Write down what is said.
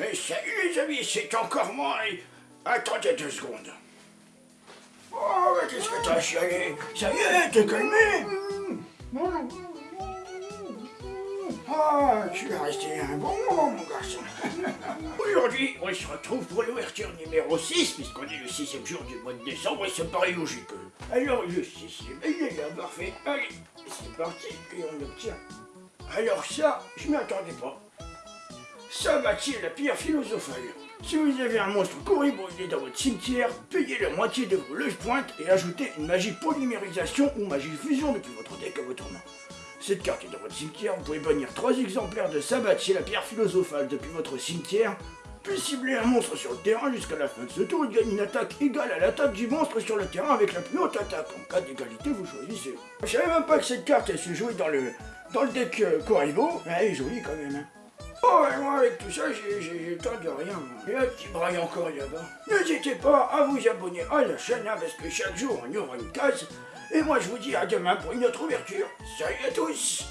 Eh, salut les amis, c'est encore moi et... Attendez deux secondes. Oh, mais qu'est-ce que t'as chialé? Ça y est, t'es calmé? Ah, tu es resté un bon moment, mon garçon. Aujourd'hui, on se retrouve pour l'ouverture numéro 6, puisqu'on est le sixième jour du mois de décembre, et ça paraît logique. Alors, le sixième, il est parfait. Allez, c'est parti, et on obtient. Alors ça, je m'y attendais pas. Sabatier la pierre philosophale. Si vous avez un monstre corriboidé dans votre cimetière, payez la moitié de vos loges pointes et ajoutez une magie polymérisation ou magie fusion depuis votre deck à votre main. Cette carte est dans votre cimetière, vous pouvez bannir 3 exemplaires de Sabatier la pierre philosophale depuis votre cimetière, puis cibler un monstre sur le terrain jusqu'à la fin de ce tour et gagne une attaque égale à l'attaque du monstre sur le terrain avec la plus haute attaque. En cas d'égalité, vous choisissez. Je savais même pas que cette carte elle se jouait dans le, dans le deck euh. Elle est quand même. Hein. Avec tout ça, j'ai temps de rien. Et un petit braille encore là-bas. N'hésitez pas à vous abonner à la chaîne, hein, parce que chaque jour, on y une case. Et moi, je vous dis à demain pour une autre ouverture. Salut à tous